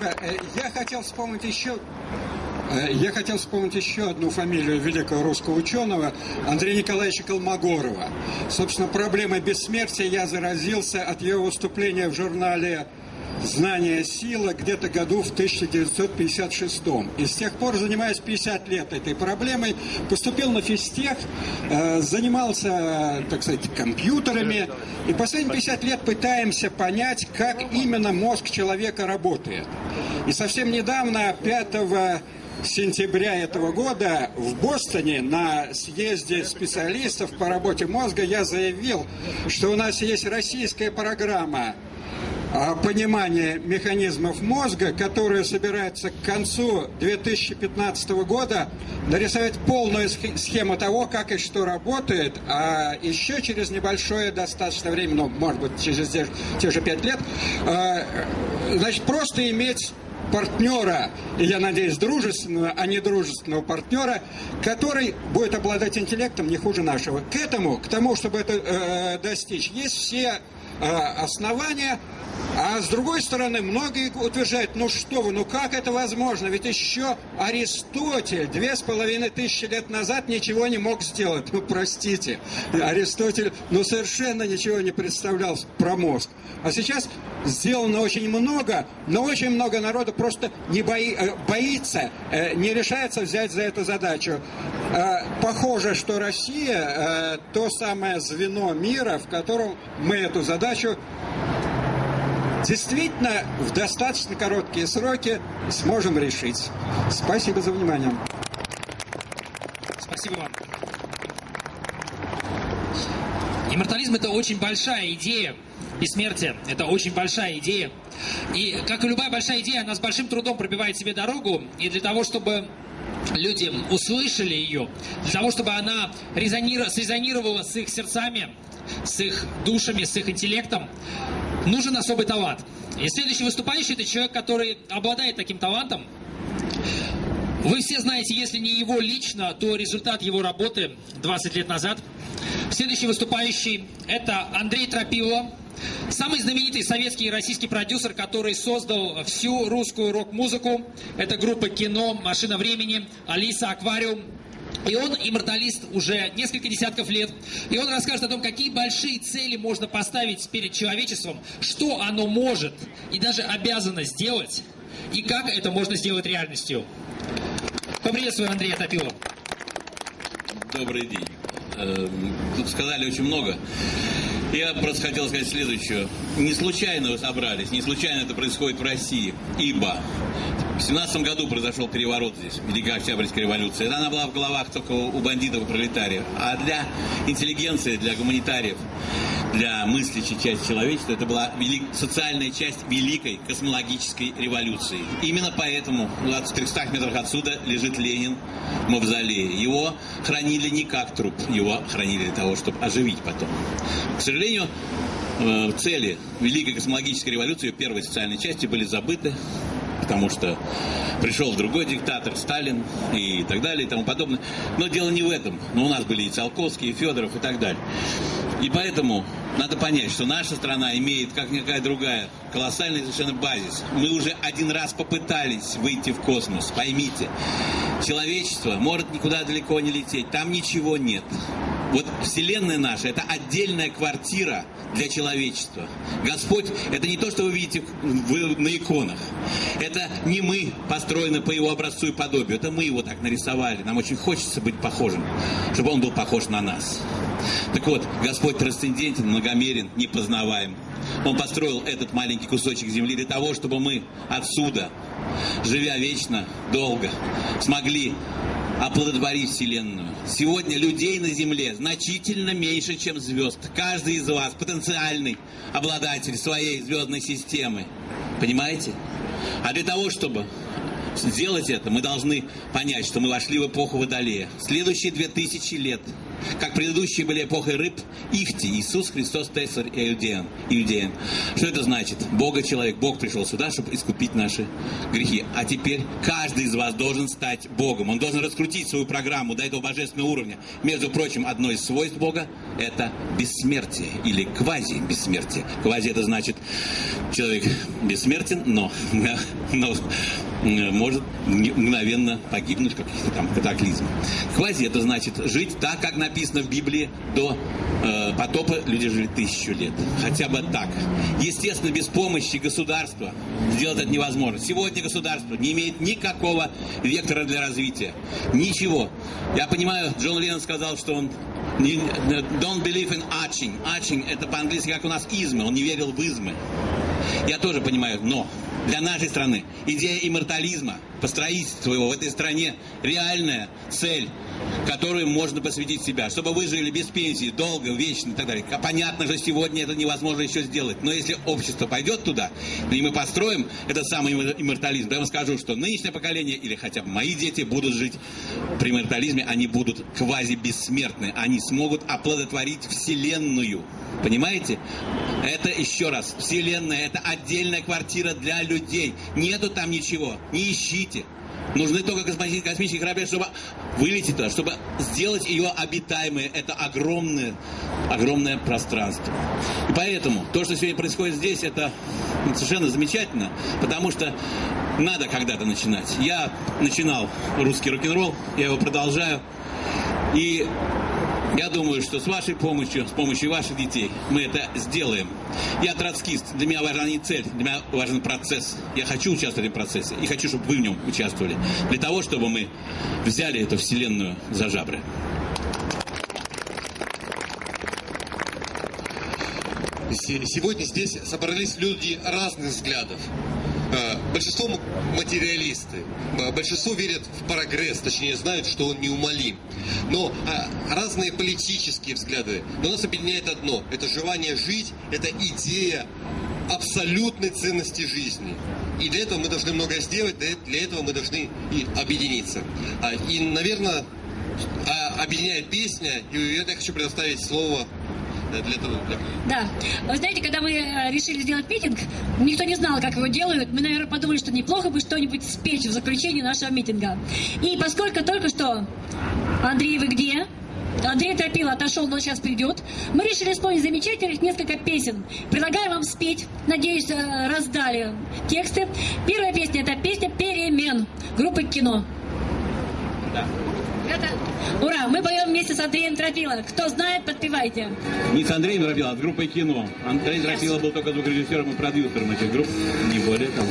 Э, я хотел вспомнить еще э, я хотел вспомнить еще одну фамилию великого русского ученого Андрея Николаевича Колмогорова. Собственно, проблемой бессмертия я заразился от его выступления в журнале «Знание сила» где-то году в 1956. И с тех пор занимаюсь 50 лет этой проблемой. Поступил на физтех, э, занимался, так сказать, компьютерами. И последние 50 лет пытаемся понять, как именно мозг человека работает. И совсем недавно, 5 сентября этого года в Бостоне на съезде специалистов по работе мозга я заявил, что у нас есть российская программа понимание механизмов мозга, которое собирается к концу 2015 года нарисовать полную схему того, как и что работает, а еще через небольшое достаточно время, ну, может быть, через те, те же пять лет, а, значит, просто иметь партнера, и я надеюсь, дружественного, а не дружественного партнера, который будет обладать интеллектом не хуже нашего. К этому, к тому, чтобы это э, достичь, есть все основания, а с другой стороны, многие утверждают, ну что вы, ну как это возможно? Ведь еще Аристотель две с половиной тысячи лет назад ничего не мог сделать. Ну простите, Аристотель ну совершенно ничего не представлял про мозг. А сейчас сделано очень много, но очень много народу просто не бои, э, боится, э, не решается взять за эту задачу. Э, похоже, что Россия то самое звено мира, в котором мы эту задачу действительно в достаточно короткие сроки сможем решить. Спасибо за внимание. Спасибо вам. Иммортализм – это очень большая идея. Бессмертие – это очень большая идея. И, как и любая большая идея, она с большим трудом пробивает себе дорогу. И для того, чтобы люди услышали ее, для того, чтобы она резонировала, срезонировала с их сердцами, с их душами, с их интеллектом, нужен особый талант. И следующий выступающий – это человек, который обладает таким талантом. Вы все знаете, если не его лично, то результат его работы 20 лет назад. Следующий выступающий – это Андрей Тропило, самый знаменитый советский и российский продюсер, который создал всю русскую рок-музыку. Это группа «Кино», «Машина времени», «Алиса», «Аквариум», и он имморталист уже несколько десятков лет. И он расскажет о том, какие большие цели можно поставить перед человечеством, что оно может и даже обязано сделать, и как это можно сделать реальностью. Поприветствую Андрея Топилова. Добрый день. Эм, тут сказали очень много. Я просто хотел сказать следующее. Не случайно вы собрались, не случайно это происходит в России, ибо в 17 году произошел переворот здесь, Великая Октябрьская революция. Она была в головах только у бандитов и пролетариев. А для интеллигенции, для гуманитариев, для мыслящей части человечества, это была велик... социальная часть Великой космологической революции. Именно поэтому в 300 метрах отсюда лежит Ленин в мавзолее. Его хранили не как труп, его хранили для того, чтобы оживить потом. К сожалению, э, цели Великой космологической революции, первой социальной части, были забыты потому что пришел другой диктатор, Сталин и так далее и тому подобное. Но дело не в этом. Но у нас были и Циолковский, и Федоров и так далее. И поэтому надо понять, что наша страна имеет, как никакая другая, колоссальный совершенно базис. Мы уже один раз попытались выйти в космос, поймите. Человечество может никуда далеко не лететь, там ничего нет. Вот Вселенная наша – это отдельная квартира для человечества. Господь – это не то, что вы видите на иконах. Это не мы построены по его образцу и подобию. Это мы его так нарисовали. Нам очень хочется быть похожим, чтобы он был похож на нас. Так вот, Господь трансцендентен, многомерен, непознаваем. Он построил этот маленький кусочек земли для того, чтобы мы отсюда, живя вечно, долго, смогли оплодотворить Вселенную. Сегодня людей на Земле значительно меньше, чем звезд. Каждый из вас потенциальный обладатель своей звездной системы. Понимаете? А для того, чтобы сделать это, мы должны понять, что мы вошли в эпоху Водолея. Следующие две тысячи лет, как предыдущие были эпохой рыб, Ихти, Иисус Христос, Тесар и Иудеян. Иудеян. Что это значит? Бога человек, Бог пришел сюда, чтобы искупить наши грехи. А теперь каждый из вас должен стать Богом. Он должен раскрутить свою программу до этого божественного уровня. Между прочим, одно из свойств Бога – это бессмертие или квази-бессмертие. Квази – это значит, человек бессмертен, но, но может мгновенно погибнуть в каких-то там катаклизмах. Квази – это значит жить так, как написано в Библии, до э, потопа люди жили тысячу лет. Хотя бы так. Естественно, без помощи государства сделать это невозможно. Сегодня государство не имеет никакого вектора для развития. Ничего. Я понимаю, Джон Леннон сказал, что он don't believe in arching. Arching – это по-английски, как у нас измы. Он не верил в измы. Я тоже понимаю, но для нашей страны идея иммортализма, построительства его в этой стране реальная цель, которую можно посвятить себя, чтобы вы жили без пенсии, долго, вечно и так далее. Понятно, что сегодня это невозможно еще сделать, но если общество пойдет туда, и мы построим этот самый иммортализм, я вам скажу, что нынешнее поколение, или хотя бы мои дети будут жить при иммортализме, они будут квази-бессмертны, они смогут оплодотворить Вселенную. Понимаете? Это еще раз, Вселенная, это отдельная квартира для людей. Нету там ничего, не ищите. Нужны только космические корабли, чтобы вылететь туда, чтобы сделать ее обитаемой. Это огромное, огромное пространство. И поэтому то, что сегодня происходит здесь, это совершенно замечательно, потому что надо когда-то начинать. Я начинал русский рок-н-ролл, я его продолжаю. И я думаю, что с вашей помощью, с помощью ваших детей мы это сделаем. Я троцкист, для меня важна не цель, для меня важен процесс. Я хочу участвовать в процессе и хочу, чтобы вы в нем участвовали. Для того, чтобы мы взяли эту вселенную за жабры. Сегодня здесь собрались люди разных взглядов. Э, большинство материалисты, э, большинство верят в прогресс, точнее знают, что он неумолим. Но а, разные политические взгляды. Но нас объединяет одно. Это желание жить, это идея абсолютной ценности жизни. И для этого мы должны многое сделать, для этого мы должны и объединиться. А, и, наверное, а, объединяет песня, и я хочу предоставить слово для того, для... Да. Вы знаете, когда мы э, решили сделать митинг, никто не знал, как его делают. Мы, наверное, подумали, что неплохо бы что-нибудь спеть в заключении нашего митинга. И поскольку только что... Андрей, вы где? Андрей Тропила отошел, но сейчас придет. Мы решили исполнить замечательных несколько песен. Предлагаю вам спеть. Надеюсь, э, раздали тексты. Первая песня – это песня «Перемен» группы «Кино». Да. Ура! Мы поем вместе с Андреем Трофило. Кто знает, подпевайте. Не с Андреем Трофило, а с группой кино. Андрей Трофило был только звукорежиссером и продюсером этих групп, не более того.